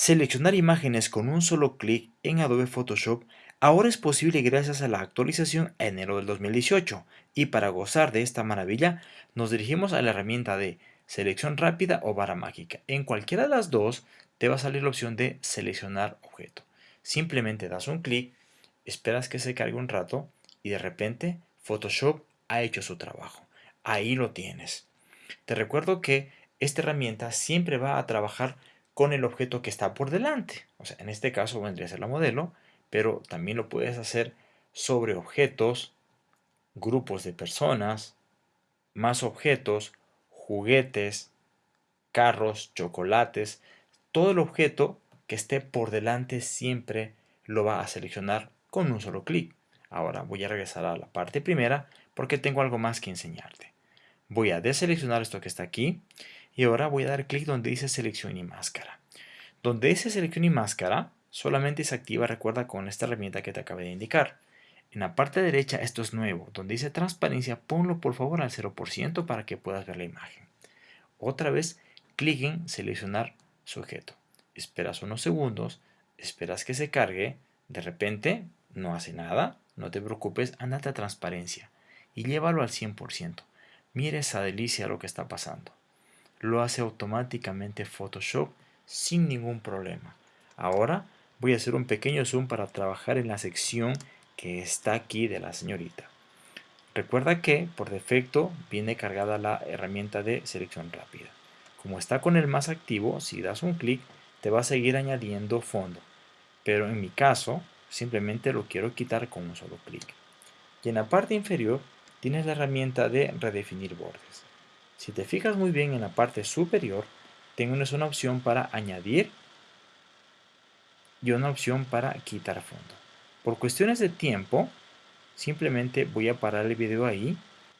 Seleccionar imágenes con un solo clic en Adobe Photoshop ahora es posible gracias a la actualización enero del 2018 y para gozar de esta maravilla nos dirigimos a la herramienta de selección rápida o vara mágica. En cualquiera de las dos te va a salir la opción de seleccionar objeto. Simplemente das un clic, esperas que se cargue un rato y de repente Photoshop ha hecho su trabajo. Ahí lo tienes. Te recuerdo que esta herramienta siempre va a trabajar con el objeto que está por delante. O sea, en este caso vendría a ser la modelo, pero también lo puedes hacer sobre objetos, grupos de personas, más objetos, juguetes, carros, chocolates. Todo el objeto que esté por delante siempre lo va a seleccionar con un solo clic. Ahora voy a regresar a la parte primera porque tengo algo más que enseñarte. Voy a deseleccionar esto que está aquí y ahora voy a dar clic donde dice selección y máscara. Donde dice selección y máscara, solamente se activa, recuerda, con esta herramienta que te acabé de indicar. En la parte derecha esto es nuevo, donde dice transparencia, ponlo por favor al 0% para que puedas ver la imagen. Otra vez, clic en seleccionar sujeto. Esperas unos segundos, esperas que se cargue, de repente no hace nada, no te preocupes, andate a transparencia y llévalo al 100%. Mira esa delicia lo que está pasando lo hace automáticamente Photoshop sin ningún problema. Ahora voy a hacer un pequeño zoom para trabajar en la sección que está aquí de la señorita. Recuerda que por defecto viene cargada la herramienta de selección rápida. Como está con el más activo, si das un clic te va a seguir añadiendo fondo. Pero en mi caso simplemente lo quiero quitar con un solo clic. Y en la parte inferior tienes la herramienta de redefinir bordes. Si te fijas muy bien en la parte superior, tengo una opción para añadir y una opción para quitar fondo. Por cuestiones de tiempo, simplemente voy a parar el video ahí,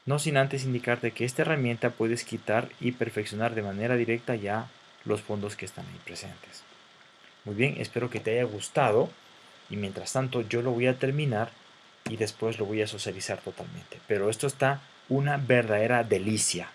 no sin antes indicarte que esta herramienta puedes quitar y perfeccionar de manera directa ya los fondos que están ahí presentes. Muy bien, espero que te haya gustado y mientras tanto yo lo voy a terminar y después lo voy a socializar totalmente. Pero esto está una verdadera delicia.